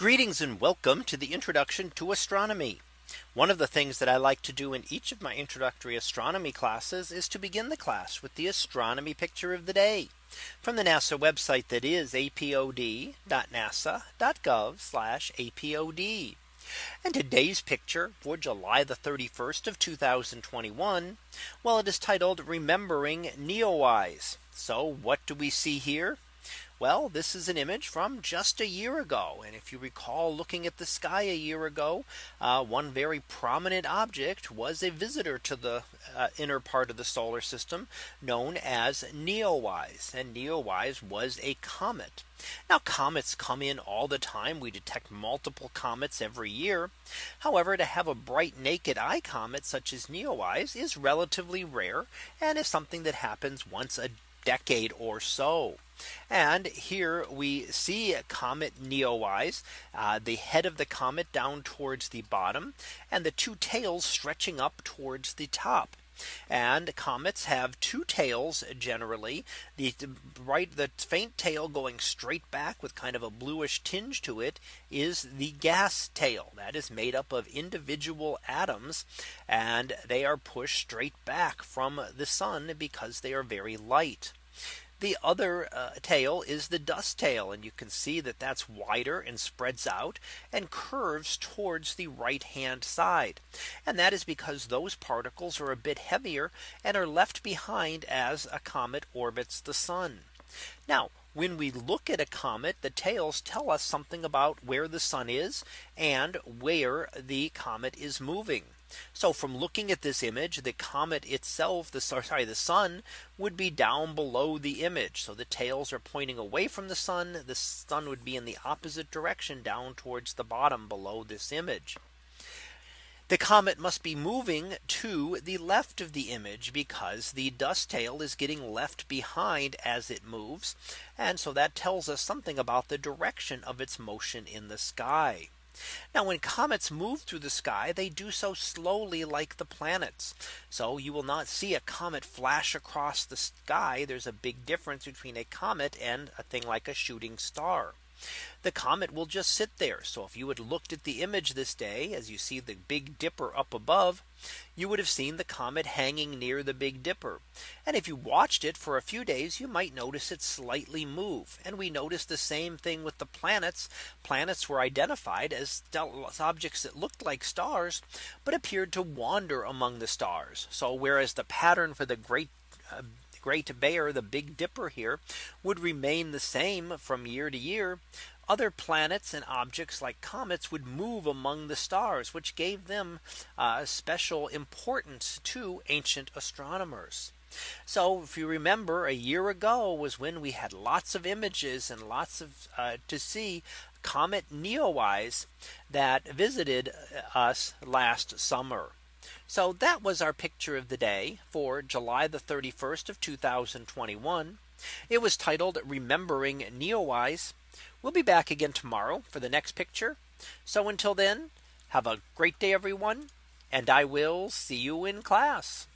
Greetings and welcome to the introduction to astronomy. One of the things that I like to do in each of my introductory astronomy classes is to begin the class with the astronomy picture of the day from the NASA website that is apod.nasa.gov apod. And today's picture for July the 31st of 2021. Well, it is titled Remembering Neowise. So what do we see here? Well, this is an image from just a year ago. And if you recall looking at the sky a year ago, uh, one very prominent object was a visitor to the uh, inner part of the solar system known as Neowise. And Neowise was a comet. Now comets come in all the time. We detect multiple comets every year. However, to have a bright naked eye comet such as Neowise is relatively rare and is something that happens once a decade or so. And here we see comet Neowise, uh, the head of the comet down towards the bottom and the two tails stretching up towards the top. And comets have two tails generally the right the faint tail going straight back with kind of a bluish tinge to it is the gas tail that is made up of individual atoms and they are pushed straight back from the sun because they are very light. The other uh, tail is the dust tail. And you can see that that's wider and spreads out and curves towards the right hand side. And that is because those particles are a bit heavier and are left behind as a comet orbits the sun. Now when we look at a comet, the tails tell us something about where the sun is and where the comet is moving. So from looking at this image, the comet itself, the sorry, the sun would be down below the image. So the tails are pointing away from the sun. The sun would be in the opposite direction down towards the bottom below this image. The comet must be moving to the left of the image because the dust tail is getting left behind as it moves. And so that tells us something about the direction of its motion in the sky. Now when comets move through the sky, they do so slowly like the planets. So you will not see a comet flash across the sky. There's a big difference between a comet and a thing like a shooting star the comet will just sit there. So if you had looked at the image this day as you see the Big Dipper up above, you would have seen the comet hanging near the Big Dipper. And if you watched it for a few days, you might notice it slightly move. And we noticed the same thing with the planets. Planets were identified as objects that looked like stars, but appeared to wander among the stars. So whereas the pattern for the great uh, Great Bear, the Big Dipper here would remain the same from year to year. Other planets and objects like comets would move among the stars, which gave them uh, special importance to ancient astronomers. So if you remember a year ago was when we had lots of images and lots of uh, to see comet Neowise that visited uh, us last summer. So that was our picture of the day for July the 31st of 2021. It was titled Remembering Neowise. We'll be back again tomorrow for the next picture. So until then, have a great day, everyone. And I will see you in class.